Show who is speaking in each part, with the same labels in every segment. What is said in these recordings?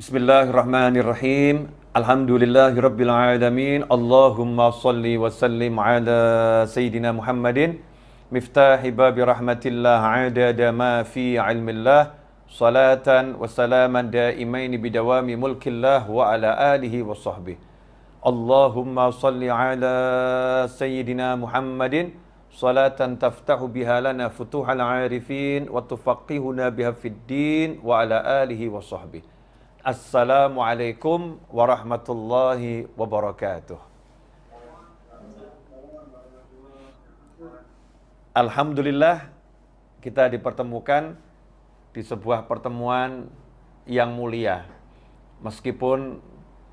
Speaker 1: Bismillahirrahmanirrahim. Alhamdulillahirabbil alamin. Allahumma salli wa sallim ala sayyidina Muhammadin miftahi babi rahmatillah adada ma fi ilmillah salatan wa salaman daimaini bidawami mulkillah wa ala alihi wa sahbihi. Allahumma salli ala sayyidina Muhammadin salatan taftahu biha lana futuhal arifin wa tufaqihuna biha fid din wa ala alihi wa sahbihi. Assalamualaikum warahmatullahi wabarakatuh. Alhamdulillah kita dipertemukan di sebuah pertemuan yang mulia. Meskipun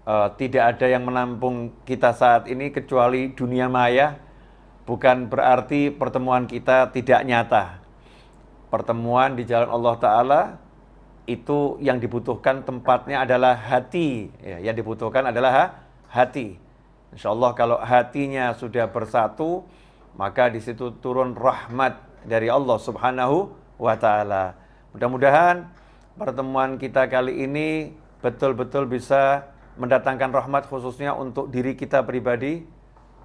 Speaker 1: uh, tidak ada yang menampung kita saat ini kecuali dunia maya, bukan berarti pertemuan kita tidak nyata. Pertemuan di jalan Allah Ta'ala itu yang dibutuhkan tempatnya adalah hati. Ya, yang dibutuhkan adalah ha hati. Insya Allah kalau hatinya sudah bersatu, maka di situ turun rahmat dari Allah Subhanahu wa taala. Mudah-mudahan pertemuan kita kali ini betul-betul bisa mendatangkan rahmat khususnya untuk diri kita pribadi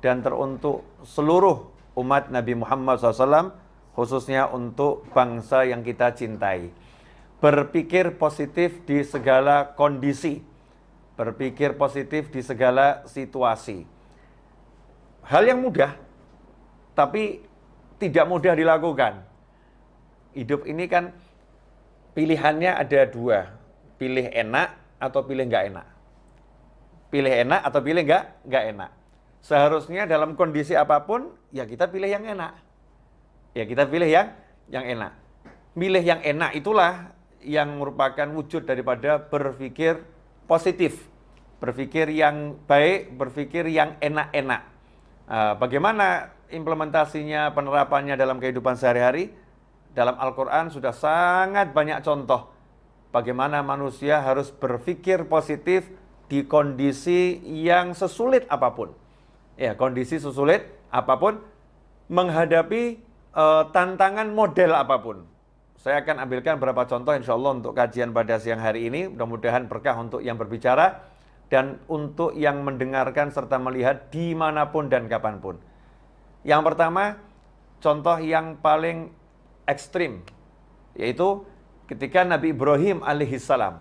Speaker 1: dan teruntuk seluruh umat Nabi Muhammad SAW khususnya untuk bangsa yang kita cintai berpikir positif di segala kondisi, berpikir positif di segala situasi. Hal yang mudah, tapi tidak mudah dilakukan. Hidup ini kan pilihannya ada dua, pilih enak atau pilih nggak enak. Pilih enak atau pilih nggak nggak enak. Seharusnya dalam kondisi apa pun, ya kita pilih yang enak. Ya kita pilih yang yang enak. Milih yang enak itulah yang merupakan wujud daripada berpikir positif, berpikir yang baik, berpikir yang enak-enak. Ah, bagaimana implementasinya, penerapannya dalam kehidupan sehari-hari? Dalam Al-Quran sudah sangat banyak contoh bagaimana manusia harus berpikir positif di kondisi yang sesulit apa pun. Ya, kondisi sesulit apa pun menghadapi uh, tantangan model apa pun. Saya akan ambilkan beberapa contoh insya Allah untuk kajian pada siang hari ini. Mudah-mudahan berkah untuk yang berbicara dan untuk yang mendengarkan serta melihat di mana pun dan kapan pun. Yang pertama, contoh yang paling ekstrim, yaitu ketika Nabi Ibrahim alaihissalam.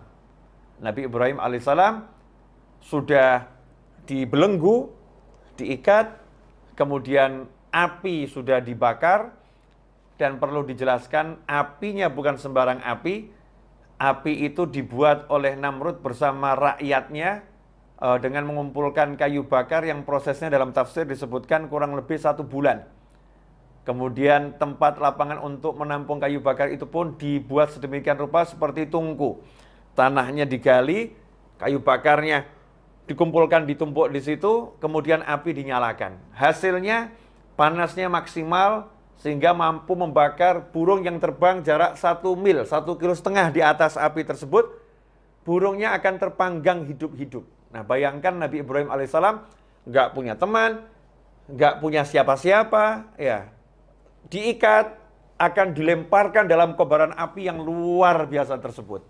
Speaker 1: Nabi Ibrahim alaihissalam sudah dibelenggu, diikat, kemudian api sudah dibakar, dan perlu dijelaskan apinya bukan sembarang api. Api itu dibuat oleh Namrud bersama rakyatnya uh, dengan mengumpulkan kayu bakar yang prosesnya dalam tafsir disebutkan kurang lebih satu bulan. Kemudian tempat lapangan untuk menampung kayu bakar itu pun dibuat sedemikian rupa seperti tungku. Tanahnya digali, kayu bakarnya dikumpulkan ditumpuk di situ, kemudian api dinyalakan. Hasilnya panasnya maksimal sehingga mampu membakar burung yang terbang jarak satu mil, satu kilo setengah di atas api tersebut, burungnya akan terpanggang hidup-hidup. Nah bayangkan Nabi Ibrahim alaihissalam nggak punya teman, nggak punya siapa-siapa, ya diikat, akan dilemparkan dalam kobaran api yang luar biasa tersebut.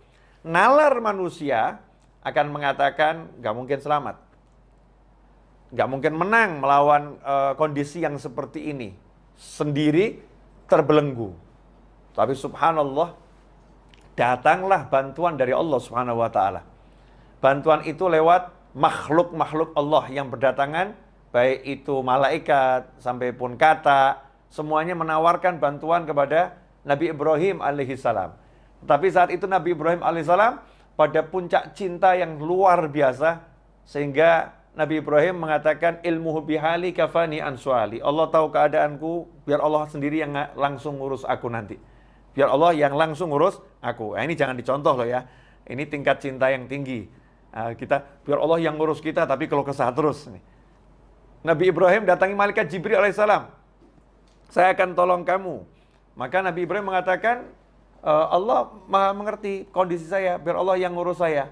Speaker 1: Nalar manusia akan mengatakan nggak mungkin selamat, nggak mungkin menang melawan uh, kondisi yang seperti ini sendiri terbelenggu. Tapi subhanallah, datanglah bantuan dari Allah subhanahu wa ta'ala. Bantuan itu lewat makhluk-makhluk Allah yang berdatangan, baik itu malaikat, sampai pun kata, semuanya menawarkan bantuan kepada Nabi Ibrahim alaihissalam. Tapi saat itu Nabi Ibrahim alaihissalam pada puncak cinta yang luar biasa, sehingga Nabi Ibrahim mengatakan ilmu bihali kafani ansuali. Allah tahu keadaanku, biar Allah sendiri yang langsung ngurus aku nanti. Biar Allah yang langsung ngurus aku. Nah, ini jangan dicontoh loh ya. Ini tingkat cinta yang tinggi. Nah, kita biar Allah yang ngurus kita, tapi kalau kesah terus. Nabi Ibrahim datangi malaikat Jibril alaihissalam. Saya akan tolong kamu. Maka Nabi Ibrahim mengatakan, e, Allah maha mengerti kondisi saya, biar Allah yang ngurus saya.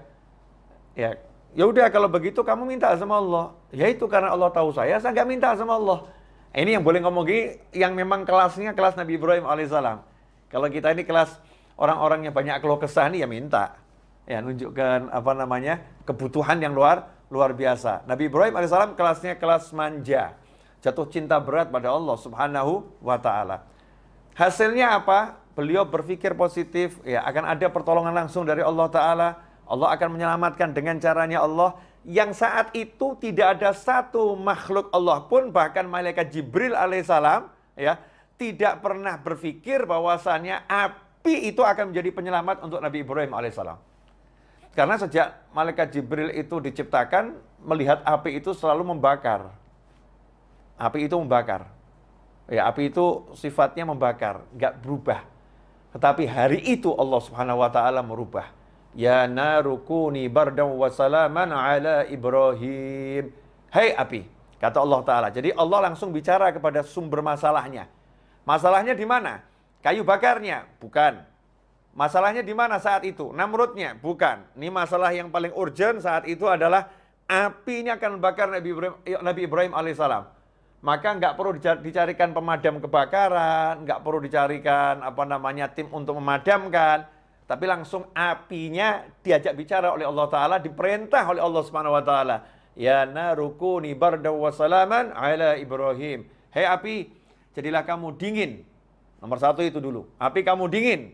Speaker 1: Ya, ya udah kalau begitu kamu minta sama Allah. Ya itu karena Allah tahu saya, saya nggak minta sama Allah. Ini yang boleh ngomong yang memang kelasnya kelas Nabi Ibrahim alaihissalam. Kalau kita ini kelas orang-orang yang banyak keluh kesah nih ya minta. Ya, nunjukkan apa namanya kebutuhan yang luar luar biasa. Nabi Ibrahim alaihissalam kelasnya kelas manja. Jatuh cinta berat pada Allah subhanahu wa ta'ala. Hasilnya apa? Beliau berpikir positif, ya akan ada pertolongan langsung dari Allah Ta'ala. Allah akan menyelamatkan dengan caranya Allah yang saat itu tidak ada satu makhluk Allah pun bahkan malaikat Jibril alaihissalam ya tidak pernah berpikir bahwasannya api itu akan menjadi penyelamat untuk Nabi Ibrahim alaihissalam. Karena sejak malaikat Jibril itu diciptakan melihat api itu selalu membakar. Api itu membakar. Ya, api itu sifatnya membakar, nggak berubah. Tetapi hari itu Allah Subhanahu wa taala merubah Ya narukuni bardan wa salaman ala Ibrahim. Hai hey, api, kata Allah Ta'ala. Jadi Allah langsung bicara kepada sumber masalahnya. Masalahnya di mana? Kayu bakarnya? Bukan. Masalahnya di mana saat itu? Namrudnya? Bukan. Ini masalah yang paling urgent saat itu adalah api ini akan membakar Nabi Ibrahim, Nabi Ibrahim alaihissalam. Maka nggak perlu dicarikan pemadam kebakaran, nggak perlu dicarikan apa namanya tim untuk memadamkan tapi langsung apinya diajak bicara oleh Allah Ta'ala, diperintah oleh Allah Subhanahu Wa Ta'ala. Ya narukuni bardaw salaman ala Ibrahim. Hei api, jadilah kamu dingin. Nomor satu itu dulu. Api kamu dingin.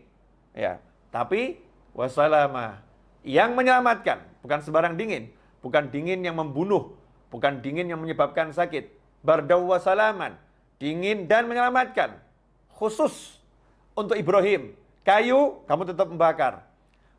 Speaker 1: Ya, tapi wasalama yang menyelamatkan, bukan sebarang dingin, bukan dingin yang membunuh, bukan dingin yang menyebabkan sakit. Bardaw wa salaman, dingin dan menyelamatkan. Khusus untuk Ibrahim Kayu, kamu tetap membakar.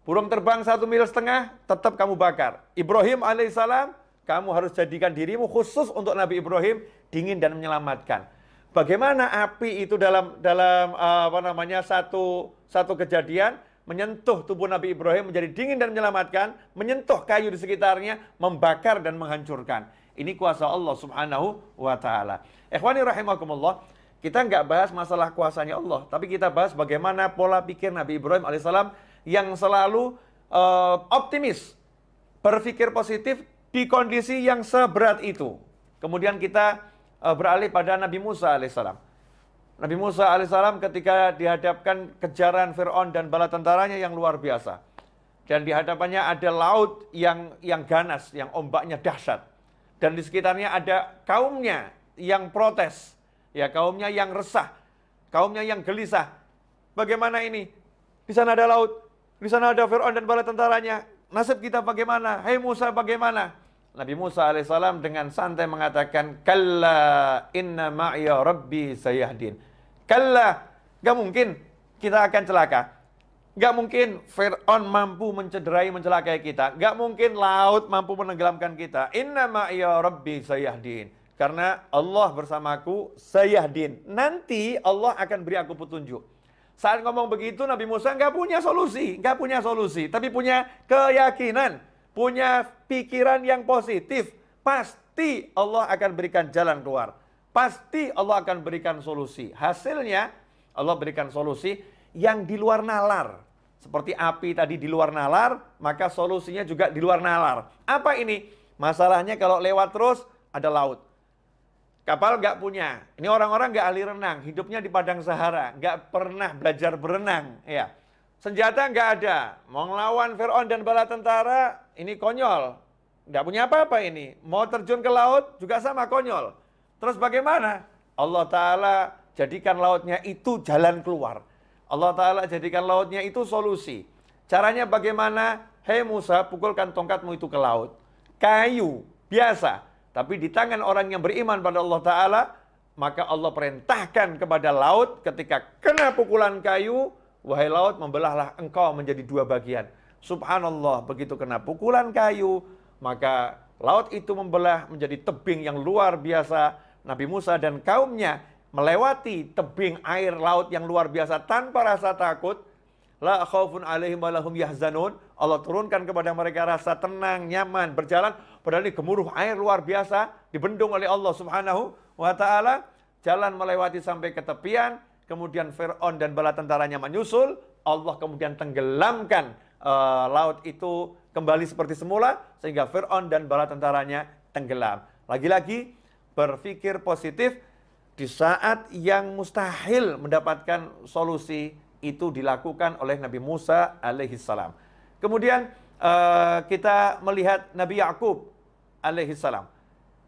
Speaker 1: Burung terbang satu mil setengah, tetap kamu bakar. Ibrahim alaihissalam, kamu harus jadikan dirimu khusus untuk Nabi Ibrahim, dingin dan menyelamatkan. Bagaimana api itu dalam dalam uh, apa namanya satu satu kejadian menyentuh tubuh Nabi Ibrahim menjadi dingin dan menyelamatkan, menyentuh kayu di sekitarnya, membakar dan menghancurkan. Ini kuasa Allah Subhanahu wa taala. Ikhwani rahimakumullah, kita nggak bahas masalah kuasanya Allah, tapi kita bahas bagaimana pola pikir Nabi Ibrahim alaihissalam yang selalu uh, optimis, berpikir positif di kondisi yang seberat itu. Kemudian kita uh, beralih pada Nabi Musa alaihissalam. Nabi Musa alaihissalam ketika dihadapkan kejaran Fir'aun dan bala tentaranya yang luar biasa. Dan di hadapannya ada laut yang yang ganas, yang ombaknya dahsyat. Dan di sekitarnya ada kaumnya yang protes Ya kaumnya yang resah, kaumnya yang gelisah. Bagaimana ini? Di sana ada laut, di sana ada Fir'aun dan bala tentaranya. Nasib kita bagaimana? Hei Musa bagaimana? Nabi Musa alaihissalam dengan santai mengatakan, Kalla inna ma'ya rabbi sayahdin. Kalla, gak mungkin kita akan celaka. Gak mungkin Fir'aun mampu mencederai, mencelakai kita. Gak mungkin laut mampu menenggelamkan kita. Inna ma'ya rabbi sayahdin. Karena Allah bersamaku, sayahdin. Nanti Allah akan beri aku petunjuk. Saat ngomong begitu Nabi Musa nggak punya solusi, nggak punya solusi, tapi punya keyakinan, punya pikiran yang positif. Pasti Allah akan berikan jalan keluar. Pasti Allah akan berikan solusi. Hasilnya Allah berikan solusi yang di luar nalar. Seperti api tadi di luar nalar, maka solusinya juga di luar nalar. Apa ini? Masalahnya kalau lewat terus ada laut. Kapal nggak punya. Ini orang-orang nggak ahli renang, hidupnya di padang Sahara, nggak pernah belajar berenang. Ya, senjata nggak ada. Mau ngelawan Fir'aun dan bala tentara, ini konyol. Nggak punya apa-apa ini. Mau terjun ke laut juga sama konyol. Terus bagaimana? Allah Ta'ala jadikan lautnya itu jalan keluar. Allah Ta'ala jadikan lautnya itu solusi. Caranya bagaimana? Hei Musa, pukulkan tongkatmu itu ke laut. Kayu, biasa tapi di tangan orang yang beriman pada Allah Ta'ala, maka Allah perintahkan kepada laut ketika kena pukulan kayu, wahai laut membelahlah engkau menjadi dua bagian. Subhanallah, begitu kena pukulan kayu, maka laut itu membelah menjadi tebing yang luar biasa. Nabi Musa dan kaumnya melewati tebing air laut yang luar biasa tanpa rasa takut. La khaufun alaihim walahum yahzanun. Allah turunkan kepada mereka rasa tenang, nyaman, berjalan Padahal ini gemuruh air luar biasa dibendung oleh Allah Subhanahu wa taala. Jalan melewati sampai ke tepian, kemudian Firaun dan bala tentaranya menyusul, Allah kemudian tenggelamkan uh, laut itu kembali seperti semula sehingga Fir'aun dan bala tentaranya tenggelam. Lagi-lagi berpikir positif di saat yang mustahil mendapatkan solusi itu dilakukan oleh Nabi Musa alaihissalam. Kemudian uh, kita melihat Nabi Yakub alaihissalam.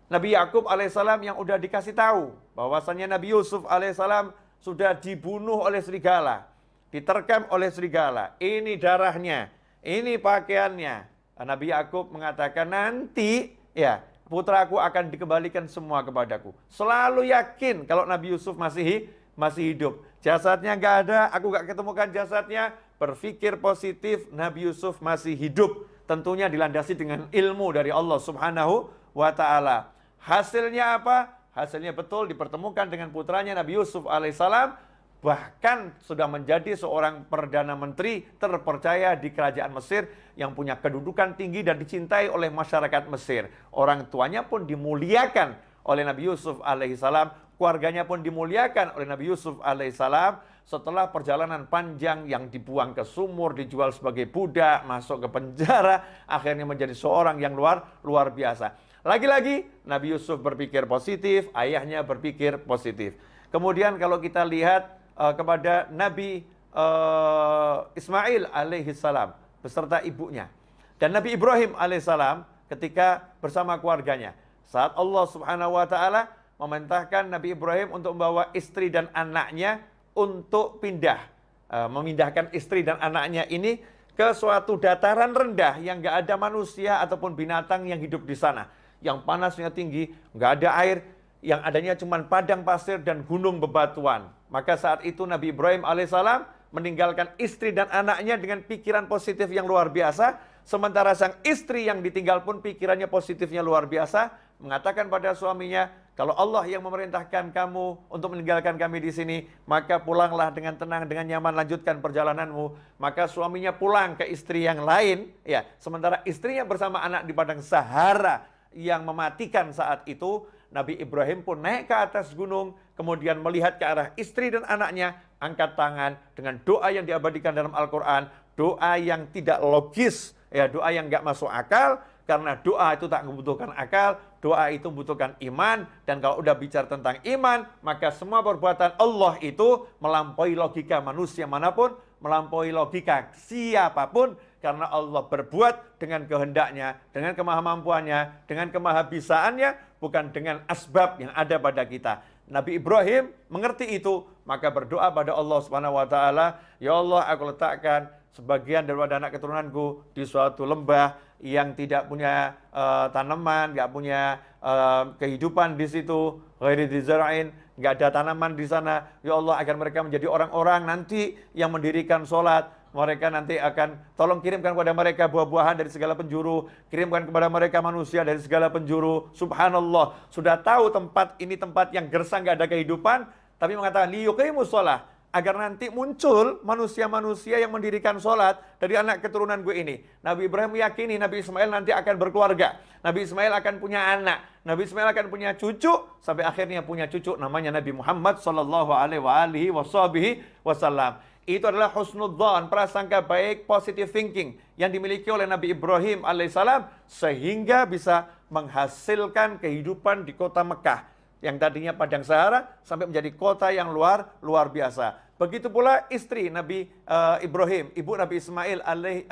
Speaker 1: Nabi Yakub alaihissalam yang udah dikasih tahu bahwasanya Nabi Yusuf alaihissalam sudah dibunuh oleh serigala, diterkam oleh serigala. Ini darahnya, ini pakaiannya. Nabi Yakub mengatakan nanti ya putraku akan dikembalikan semua kepadaku. Selalu yakin kalau Nabi Yusuf masih masih hidup. Jasadnya nggak ada, aku nggak ketemukan jasadnya. Berpikir positif, Nabi Yusuf masih hidup. Tentunya dilandasi dengan ilmu dari Allah Subhanahu wa Ta'ala. Hasilnya apa? Hasilnya betul dipertemukan dengan putranya Nabi Yusuf alaihissalam bahkan sudah menjadi seorang perdana menteri terpercaya di kerajaan Mesir yang punya kedudukan tinggi dan dicintai oleh masyarakat Mesir. Orang tuanya pun dimuliakan oleh Nabi Yusuf alaihissalam keluarganya pun dimuliakan oleh Nabi Yusuf alaihissalam setelah perjalanan panjang yang dibuang ke sumur, dijual sebagai budak, masuk ke penjara, akhirnya menjadi seorang yang luar luar biasa. Lagi-lagi Nabi Yusuf berpikir positif, ayahnya berpikir positif. Kemudian kalau kita lihat uh, kepada Nabi uh, Ismail alaihissalam beserta ibunya. Dan Nabi Ibrahim alaihissalam ketika bersama keluarganya. Saat Allah Subhanahu wa taala memerintahkan Nabi Ibrahim untuk membawa istri dan anaknya untuk pindah, uh, memindahkan istri dan anaknya ini ke suatu dataran rendah yang nggak ada manusia ataupun binatang yang hidup di sana, yang panasnya tinggi, nggak ada air, yang adanya cuma padang pasir dan gunung bebatuan. Maka saat itu Nabi Ibrahim alaihissalam meninggalkan istri dan anaknya dengan pikiran positif yang luar biasa Sementara sang istri yang ditinggal pun pikirannya positifnya luar biasa, mengatakan pada suaminya, kalau Allah yang memerintahkan kamu untuk meninggalkan kami di sini, maka pulanglah dengan tenang, dengan nyaman, lanjutkan perjalananmu. Maka suaminya pulang ke istri yang lain, ya. Sementara istrinya bersama anak di padang Sahara yang mematikan saat itu, Nabi Ibrahim pun naik ke atas gunung, kemudian melihat ke arah istri dan anaknya, angkat tangan dengan doa yang diabadikan dalam Al-Quran, doa yang tidak logis, ya doa yang nggak masuk akal. Karena doa itu tak membutuhkan akal, doa itu membutuhkan iman. Dan kalau udah bicara tentang iman, maka semua perbuatan Allah itu melampaui logika manusia mana pun, melampaui logika siapa pun karena Allah berbuat dengan kehendaknya, dengan kemahamampuannya, dengan kemahabisaannya, bukan dengan asbab yang ada pada kita. Nabi Ibrahim mengerti itu, maka berdoa pada Allah Subhanahu wa taala, "Ya Allah, aku letakkan sebagian daripada anak keturunanku di suatu lembah yang tidak punya uh, tanaman, nggak punya uh, kehidupan di situ, ghairi nggak ada tanaman di sana. Ya Allah, agar mereka menjadi orang-orang nanti yang mendirikan sholat, mereka nanti akan tolong kirimkan kepada mereka buah-buahan dari segala penjuru, kirimkan kepada mereka manusia dari segala penjuru. Subhanallah, sudah tahu tempat ini tempat yang gersang nggak ada kehidupan, tapi mengatakan liyuqimus sholat agar nanti muncul manusia-manusia yang mendirikan sholat dari anak keturunan gue ini. Nabi Ibrahim meyakini Nabi Ismail nanti akan berkeluarga. Nabi Ismail akan punya anak. Nabi Ismail akan punya cucu sampai akhirnya punya cucu namanya Nabi Muhammad Sallallahu Alaihi Wasallam. Itu adalah husnudzon, prasangka baik, positive thinking yang dimiliki oleh Nabi Ibrahim alaihissalam sehingga bisa menghasilkan kehidupan di kota Mekah yang tadinya padang Sahara sampai menjadi kota yang luar luar biasa. Begitu pula istri Nabi uh, Ibrahim, ibu Nabi Ismail alaihi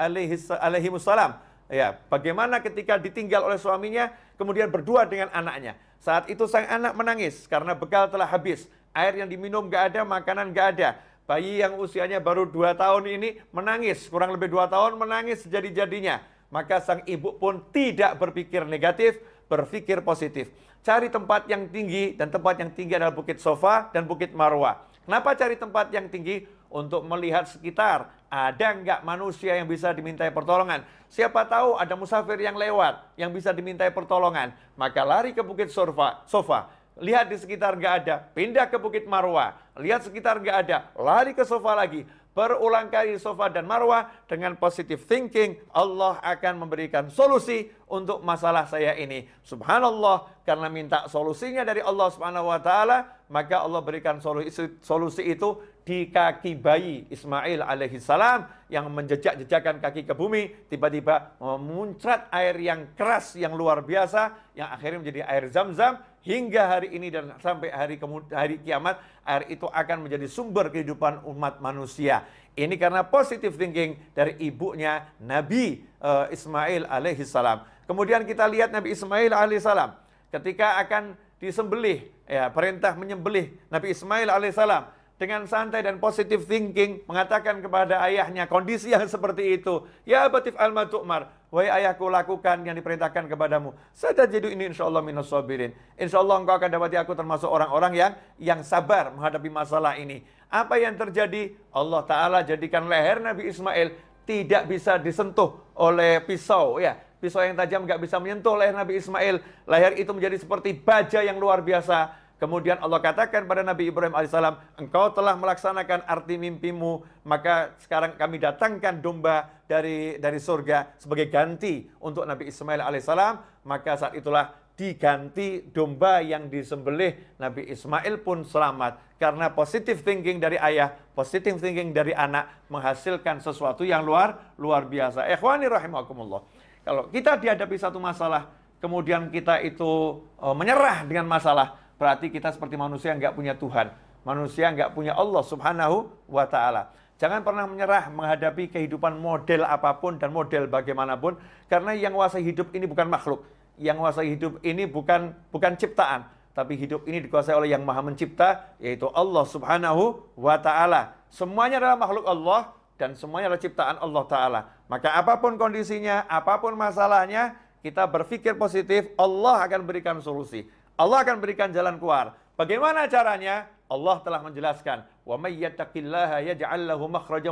Speaker 1: alaihi salam. Ya, bagaimana ketika ditinggal oleh suaminya kemudian berdua dengan anaknya. Saat itu sang anak menangis karena bekal telah habis. Air yang diminum gak ada, makanan gak ada. Bayi yang usianya baru dua tahun ini menangis, kurang lebih dua tahun menangis sejadi-jadinya. Maka sang ibu pun tidak berpikir negatif, berpikir positif. Cari tempat yang tinggi, dan tempat yang tinggi adalah Bukit Sofa dan Bukit Marwah. Kenapa cari tempat yang tinggi? Untuk melihat sekitar, ada nggak manusia yang bisa dimintai pertolongan? Siapa tahu ada musafir yang lewat, yang bisa dimintai pertolongan. Maka lari ke Bukit sofa lihat di sekitar nggak ada, pindah ke Bukit Marwah, lihat sekitar nggak ada, lari ke sofa lagi, berulang kali sofa dan marwah dengan positive thinking Allah akan memberikan solusi untuk masalah saya ini. Subhanallah karena minta solusinya dari Allah subhanahu wa ta'ala maka Allah berikan solusi, solusi itu di kaki bayi Ismail alaihissalam yang menjejak-jejakkan kaki ke bumi, tiba-tiba memuncrat air yang keras, yang luar biasa, yang akhirnya menjadi air zam-zam, hingga hari ini dan sampai hari hari kiamat, air itu akan menjadi sumber kehidupan umat manusia. Ini karena positive thinking dari ibunya Nabi uh, Ismail alaihissalam. Kemudian kita lihat Nabi Ismail alaihissalam ketika akan disembelih, ya perintah menyembelih Nabi Ismail alaihissalam dengan santai dan positive thinking mengatakan kepada ayahnya kondisi yang seperti itu. Ya batif al tu'mar. Wahai ayahku lakukan yang diperintahkan kepadamu. Saya jadi ini insya Allah minus sabirin. Insya Allah engkau akan dapati aku termasuk orang-orang yang yang sabar menghadapi masalah ini. Apa yang terjadi? Allah Ta'ala jadikan leher Nabi Ismail tidak bisa disentuh oleh pisau. ya Pisau yang tajam nggak bisa menyentuh leher Nabi Ismail. Leher itu menjadi seperti baja yang luar biasa Kemudian Allah katakan pada Nabi Ibrahim alaihissalam, engkau telah melaksanakan arti mimpimu, maka sekarang kami datangkan domba dari dari surga sebagai ganti untuk Nabi Ismail alaihissalam. Maka saat itulah diganti domba yang disembelih Nabi Ismail pun selamat karena positive thinking dari ayah, positive thinking dari anak menghasilkan sesuatu yang luar luar biasa. Ikhwani rahimakumullah. Kalau kita dihadapi satu masalah, kemudian kita itu uh, menyerah dengan masalah, berarti kita seperti manusia yang nggak punya Tuhan. Manusia nggak punya Allah subhanahu wa ta'ala. Jangan pernah menyerah menghadapi kehidupan model apa pun dan model bagaimanapun. Karena yang kuasai hidup ini bukan makhluk. Yang kuasai hidup ini bukan bukan ciptaan. Tapi hidup ini dikuasai oleh yang maha mencipta, yaitu Allah subhanahu wa ta'ala. Semuanya adalah makhluk Allah dan semuanya adalah ciptaan Allah Ta'ala. Maka apa pun kondisinya, apa pun masalahnya, kita berpikir positif, Allah akan berikan solusi. Allah akan berikan jalan keluar. Bagaimana caranya? Allah telah menjelaskan, "Wa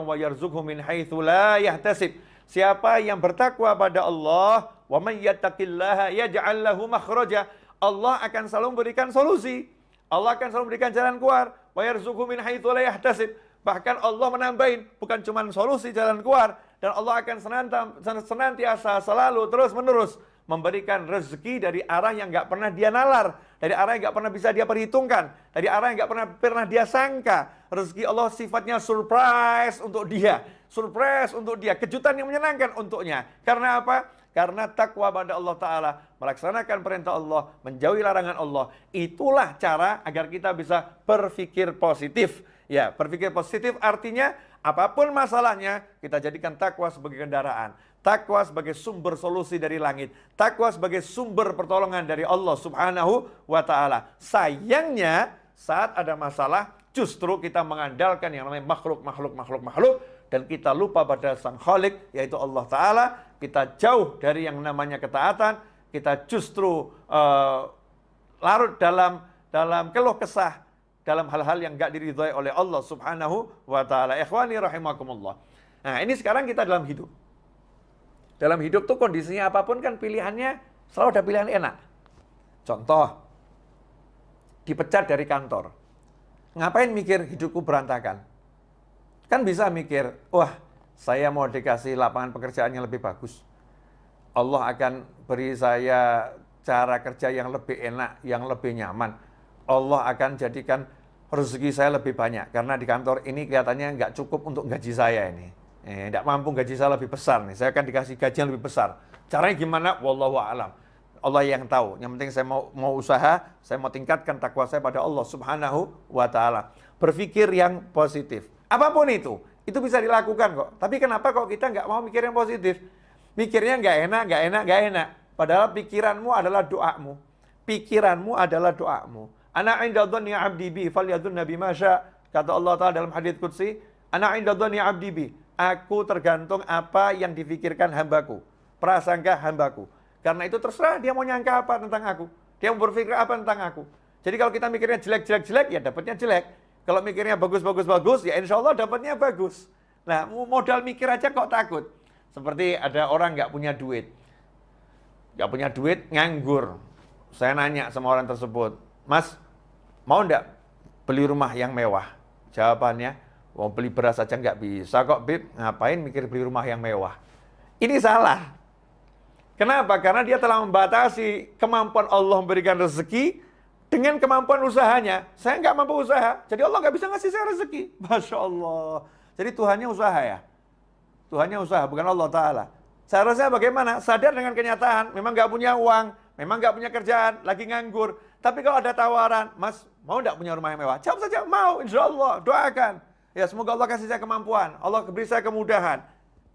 Speaker 1: wa min haitsu la yahtasib." Siapa yang bertakwa pada Allah, "Wa may yattaqillaha yaj'al lahu makhraja." Allah akan selalu memberikan solusi. Allah akan selalu memberikan jalan keluar. Wa min. Bahkan Allah menambahin bukan cuma solusi jalan keluar dan Allah akan senantiasa selalu terus menerus memberikan rezeki dari arah yang nggak pernah dia nalar, dari arah yang nggak pernah bisa dia perhitungkan, dari arah yang nggak pernah pernah dia sangka. Rezeki Allah sifatnya surprise untuk dia, surprise untuk dia, kejutan yang menyenangkan untuknya. Karena apa? Karena takwa pada Allah Ta'ala, melaksanakan perintah Allah, menjauhi larangan Allah. Itulah cara agar kita bisa berpikir positif. Ya, berpikir positif artinya apa pun masalahnya, kita jadikan takwa sebagai kendaraan. Takwa sebagai sumber solusi dari langit. Takwa sebagai sumber pertolongan dari Allah subhanahu wa ta'ala. Sayangnya saat ada masalah justru kita mengandalkan yang namanya makhluk, makhluk, makhluk, makhluk. Dan kita lupa pada sang khalik yaitu Allah ta'ala. Kita jauh dari yang namanya ketaatan. Kita justru uh, larut dalam dalam keluh kesah dalam hal-hal yang gak diridhoi oleh Allah subhanahu wa ta'ala. Ikhwani rahimakumullah. Nah ini sekarang kita dalam hidup. Dalam hidup tuh kondisinya apa pun kan pilihannya selalu ada pilihan enak. Contoh, dipecat dari kantor. Ngapain mikir hidupku berantakan? Kan bisa mikir, wah saya mau dikasih lapangan pekerjaan yang lebih bagus. Allah akan beri saya cara kerja yang lebih enak, yang lebih nyaman. Allah akan jadikan rezeki saya lebih banyak. Karena di kantor ini kelihatannya nggak cukup untuk gaji saya ini eh, tidak mampu gaji saya lebih besar nih, saya akan dikasih gaji yang lebih besar. Caranya gimana? Wallahu a'lam. Allah yang tahu. Yang penting saya mau mau usaha, saya mau tingkatkan takwa saya pada Allah Subhanahu wa taala. Berpikir yang positif. Apa pun itu, itu bisa dilakukan kok. Tapi kenapa kok kita nggak mau mikir yang positif? Mikirnya nggak enak, nggak enak, nggak enak. Padahal pikiranmu adalah doamu. Pikiranmu adalah doamu. Ana inda dhanni 'abdi bi nabi masya. Kata Allah Ta'ala dalam hadits qudsi, Ana inda dhanni 'abdi bi Aku tergantung apa yang difikirkan hambaku. Prasangka hambaku. Karena itu terserah dia mau nyangka apa tentang aku. Dia mau berpikir apa tentang aku. Jadi kalau kita mikirnya jelek-jelek-jelek, ya dapatnya jelek. Kalau mikirnya bagus-bagus-bagus, ya insya Allah dapatnya bagus. Nah, modal mikir aja kok takut. Seperti ada orang nggak punya duit. Nggak punya duit, nganggur. Saya nanya sama orang tersebut, Mas, mau nggak beli rumah yang mewah? Jawabannya, Mau beli beras aja nggak bisa kok, Bib. Ngapain mikir beli rumah yang mewah? Ini salah. Kenapa? Karena dia telah membatasi kemampuan Allah memberikan rezeki dengan kemampuan usahanya, saya nggak mampu usaha, jadi Allah nggak bisa ngasih saya rezeki. Masya Allah. Jadi Tuhannya usaha ya. Tuhannya usaha, bukan Allah Ta'ala. Seharusnya bagaimana? Sadar dengan kenyataan, memang nggak punya uang, memang nggak punya kerjaan, lagi nganggur. Tapi kalau ada tawaran, Mas, mau nggak punya rumah yang mewah? Jawab saja, mau, insya Allah, doakan. Ya semoga Allah kasih saya kemampuan, Allah beri saya kemudahan.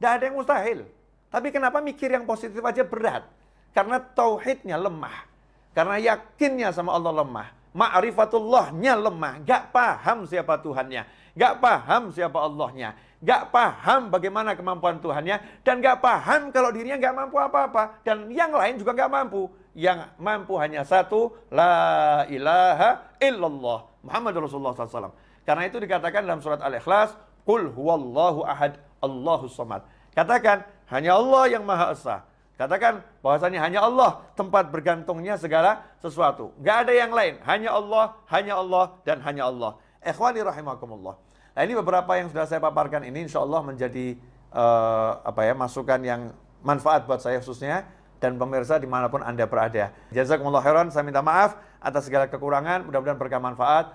Speaker 1: Tidak ada yang mustahil. Tapi kenapa mikir yang positif aja berat? Karena tauhidnya lemah. Karena yakinnya sama Allah lemah. Ma'rifatullahnya lemah. Gak paham siapa Tuhannya. Gak paham siapa Allahnya. Gak paham bagaimana kemampuan Tuhannya. Dan gak paham kalau dirinya gak mampu apa-apa. Dan yang lain juga gak mampu. Yang mampu hanya satu. La ilaha illallah. Muhammad Rasulullah SAW. Karena itu dikatakan dalam surat Al-Ikhlas, Qul huwallahu ahad, Allahu samad. Katakan, hanya Allah yang Maha Esa. Katakan bahwasanya hanya Allah tempat bergantungnya segala sesuatu. Gak ada yang lain. Hanya Allah, hanya Allah, dan hanya Allah. Ikhwani rahimakumullah. Nah ini beberapa yang sudah saya paparkan ini insya Allah menjadi uh, apa ya masukan yang manfaat buat saya khususnya dan pemirsa di mana pun Anda berada. Jazakumullah khairan, saya minta maaf atas segala kekurangan, mudah-mudahan berkah manfaat.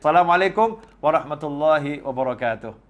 Speaker 1: Wassalamualaikum warahmatullahi wabarakatuh.